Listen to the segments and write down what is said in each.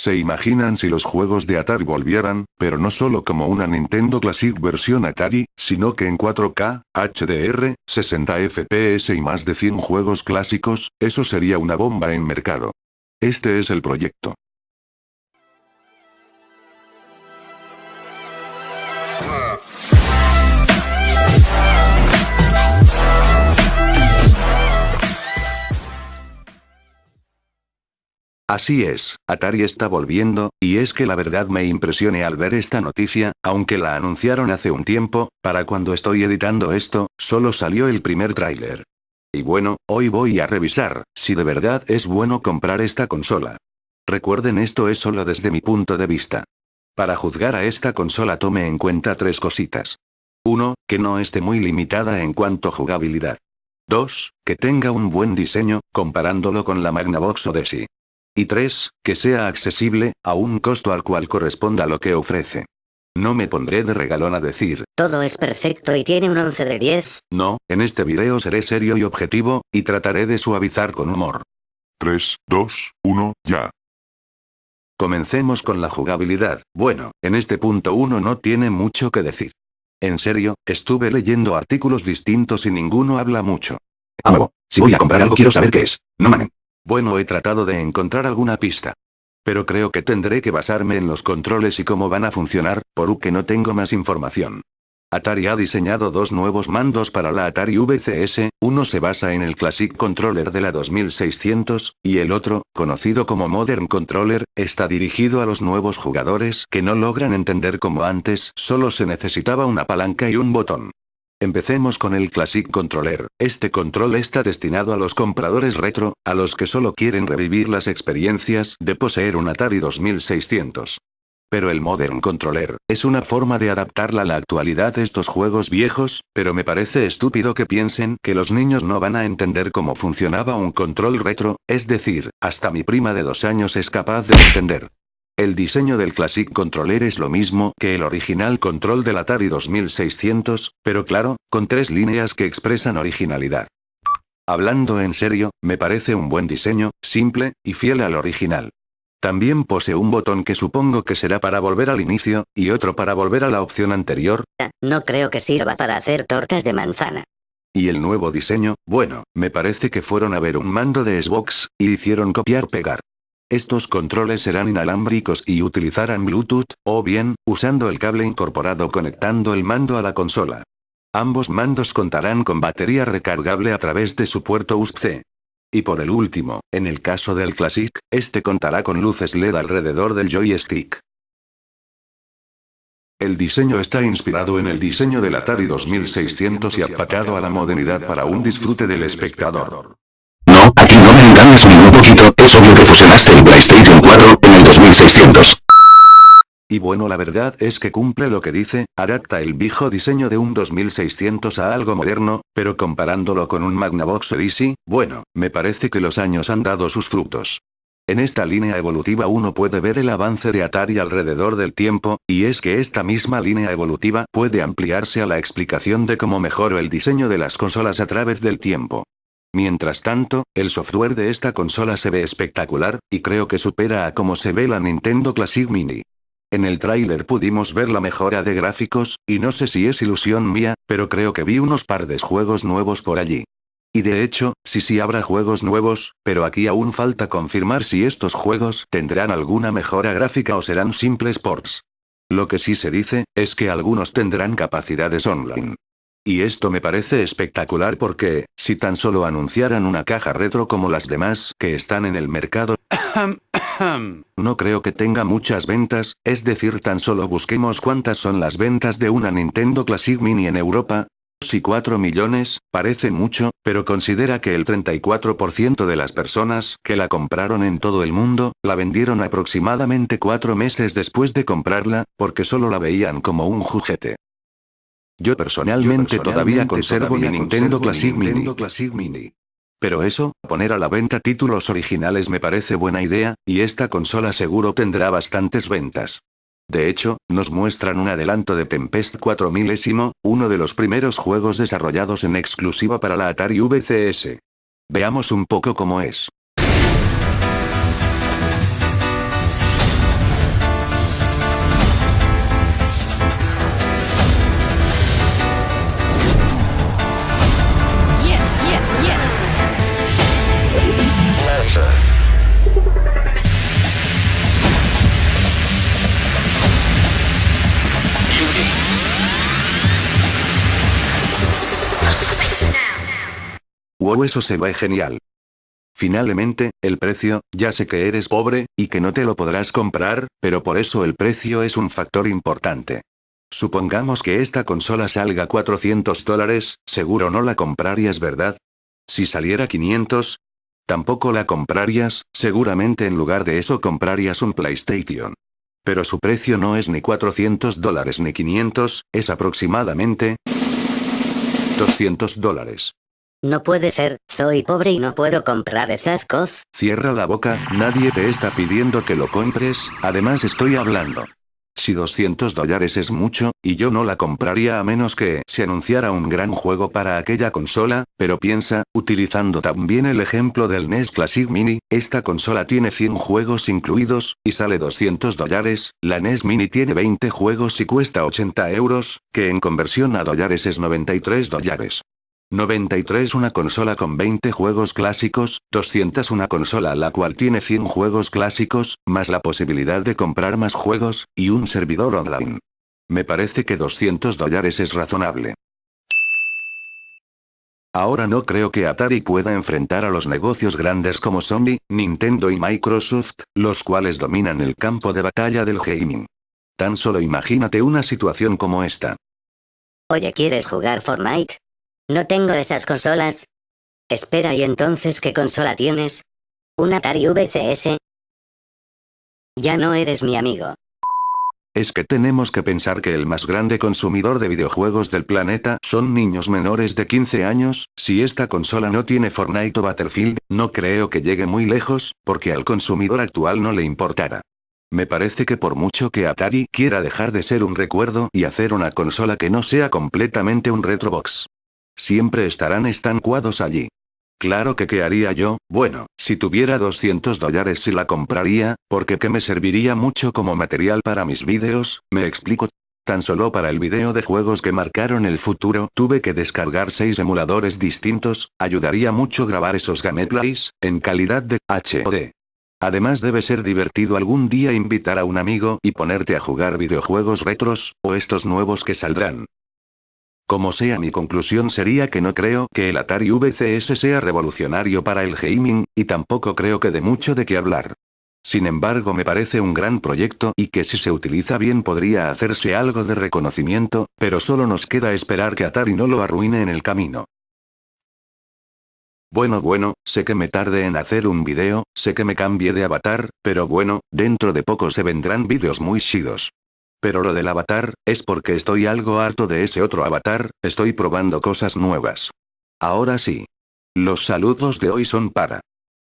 ¿Se imaginan si los juegos de Atari volvieran, pero no solo como una Nintendo Classic versión Atari, sino que en 4K, HDR, 60 FPS y más de 100 juegos clásicos? Eso sería una bomba en mercado. Este es el proyecto. Así es, Atari está volviendo, y es que la verdad me impresioné al ver esta noticia, aunque la anunciaron hace un tiempo, para cuando estoy editando esto, solo salió el primer tráiler. Y bueno, hoy voy a revisar, si de verdad es bueno comprar esta consola. Recuerden esto es solo desde mi punto de vista. Para juzgar a esta consola tome en cuenta tres cositas. 1. Que no esté muy limitada en cuanto a jugabilidad. 2. Que tenga un buen diseño, comparándolo con la Magnavox Odyssey. Y 3. Que sea accesible, a un costo al cual corresponda lo que ofrece. No me pondré de regalón a decir. Todo es perfecto y tiene un 11 de 10. No, en este video seré serio y objetivo, y trataré de suavizar con humor. 3, 2, 1, ya. Comencemos con la jugabilidad. Bueno, en este punto uno no tiene mucho que decir. En serio, estuve leyendo artículos distintos y ninguno habla mucho. Amo, si voy a comprar algo quiero saber qué es. No mamen. Bueno he tratado de encontrar alguna pista. Pero creo que tendré que basarme en los controles y cómo van a funcionar, por que no tengo más información. Atari ha diseñado dos nuevos mandos para la Atari VCS, uno se basa en el Classic Controller de la 2600, y el otro, conocido como Modern Controller, está dirigido a los nuevos jugadores que no logran entender como antes solo se necesitaba una palanca y un botón. Empecemos con el Classic Controller. Este control está destinado a los compradores retro, a los que solo quieren revivir las experiencias de poseer un Atari 2600. Pero el Modern Controller, es una forma de adaptarla a la actualidad estos juegos viejos, pero me parece estúpido que piensen que los niños no van a entender cómo funcionaba un control retro, es decir, hasta mi prima de dos años es capaz de entender. El diseño del Classic Controller es lo mismo que el original control del Atari 2600, pero claro, con tres líneas que expresan originalidad. Hablando en serio, me parece un buen diseño, simple, y fiel al original. También posee un botón que supongo que será para volver al inicio, y otro para volver a la opción anterior. No creo que sirva para hacer tortas de manzana. Y el nuevo diseño, bueno, me parece que fueron a ver un mando de Xbox, y hicieron copiar-pegar. Estos controles serán inalámbricos y utilizarán Bluetooth, o bien, usando el cable incorporado conectando el mando a la consola. Ambos mandos contarán con batería recargable a través de su puerto USB-C. Y por el último, en el caso del Classic, este contará con luces LED alrededor del joystick. El diseño está inspirado en el diseño del Atari 2600 y apacado a la modernidad para un disfrute del espectador. Poquito, es obvio que el PlayStation 4 en el 2600. Y bueno la verdad es que cumple lo que dice, adapta el viejo diseño de un 2600 a algo moderno, pero comparándolo con un Magnavox Odyssey, bueno, me parece que los años han dado sus frutos. En esta línea evolutiva uno puede ver el avance de Atari alrededor del tiempo, y es que esta misma línea evolutiva puede ampliarse a la explicación de cómo mejoró el diseño de las consolas a través del tiempo. Mientras tanto, el software de esta consola se ve espectacular, y creo que supera a cómo se ve la Nintendo Classic Mini. En el tráiler pudimos ver la mejora de gráficos, y no sé si es ilusión mía, pero creo que vi unos par de juegos nuevos por allí. Y de hecho, sí sí habrá juegos nuevos, pero aquí aún falta confirmar si estos juegos tendrán alguna mejora gráfica o serán simples ports. Lo que sí se dice, es que algunos tendrán capacidades online. Y esto me parece espectacular porque, si tan solo anunciaran una caja retro como las demás que están en el mercado, no creo que tenga muchas ventas, es decir tan solo busquemos cuántas son las ventas de una Nintendo Classic Mini en Europa, si 4 millones, parece mucho, pero considera que el 34% de las personas que la compraron en todo el mundo, la vendieron aproximadamente 4 meses después de comprarla, porque solo la veían como un juguete. Yo personalmente, todavía conservo mi Nintendo, Classic, Mini. Pero eso, poner a la venta títulos originales me parece buena idea, y esta consola seguro tendrá bastantes ventas. De hecho, nos muestran un adelanto de Tempest 4000, uno de los primeros juegos desarrollados en exclusiva para la Atari VCS. Veamos un poco cómo es. Wow eso se ve genial. Finalmente, el precio, ya sé que eres pobre, y que no te lo podrás comprar, pero por eso el precio es un factor importante. Supongamos que esta consola salga 400 dólares, seguro no la comprarías ¿verdad? Si saliera 500, tampoco la comprarías, seguramente en lugar de eso comprarías un PlayStation. Pero su precio no es ni 400 dólares ni 500, es aproximadamente 200 dólares. No puede ser, soy pobre y no puedo comprar esas cosas. Cierra la boca, nadie te está pidiendo que lo compres, además estoy hablando. Si 200 dólares es mucho, y yo no la compraría a menos que se anunciara un gran juego para aquella consola, pero piensa, utilizando también el ejemplo del NES Classic Mini, esta consola tiene 100 juegos incluidos, y sale 200 dólares, la NES Mini tiene 20 juegos y cuesta 80 euros, que en conversión a dólares es 93 dólares. 93 una consola con 20 juegos clásicos, 200 una consola la cual tiene 100 juegos clásicos, más la posibilidad de comprar más juegos, y un servidor online. Me parece que 200 dólares es razonable. Ahora no creo que Atari pueda enfrentar a los negocios grandes como Sony, Nintendo y Microsoft, los cuales dominan el campo de batalla del gaming. Tan solo imagínate una situación como esta. Oye, ¿quieres jugar Fortnite? No tengo esas consolas. Espera, ¿y entonces qué consola tienes? ¿Un Atari VCS? Ya no eres mi amigo. Es que tenemos que pensar que el más grande consumidor de videojuegos del planeta son niños menores de 15 años, si esta consola no tiene Fortnite o Battlefield, no creo que llegue muy lejos, porque al consumidor actual no le importará. Me parece que por mucho que Atari quiera dejar de ser un recuerdo y hacer una consola que no sea completamente un retrobox, Siempre estarán estancuados allí. Claro que qué haría yo, bueno, si tuviera 200 dólares si la compraría, porque que me serviría mucho como material para mis vídeos, me explico. Tan solo para el video de juegos que marcaron el futuro tuve que descargar 6 emuladores distintos, ayudaría mucho grabar esos gameplays, en calidad de HOD. Además debe ser divertido algún día invitar a un amigo y ponerte a jugar videojuegos retros, o estos nuevos que saldrán. Como sea mi conclusión sería que no creo que el Atari VCS sea revolucionario para el gaming, y tampoco creo que dé mucho de qué hablar. Sin embargo me parece un gran proyecto y que si se utiliza bien podría hacerse algo de reconocimiento, pero solo nos queda esperar que Atari no lo arruine en el camino. Bueno bueno, sé que me tarde en hacer un video, sé que me cambie de avatar, pero bueno, dentro de poco se vendrán vídeos muy chidos. Pero lo del avatar, es porque estoy algo harto de ese otro avatar, estoy probando cosas nuevas. Ahora sí. Los saludos de hoy son para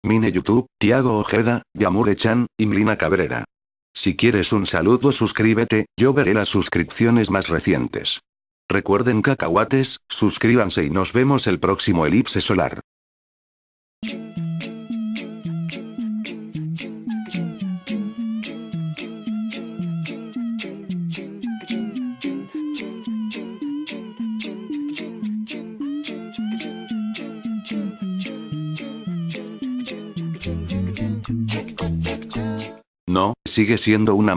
Mine YouTube, Tiago Ojeda, Yamure-chan, y Mlina Cabrera. Si quieres un saludo suscríbete, yo veré las suscripciones más recientes. Recuerden cacahuates, suscríbanse y nos vemos el próximo elipse solar. Sigue siendo una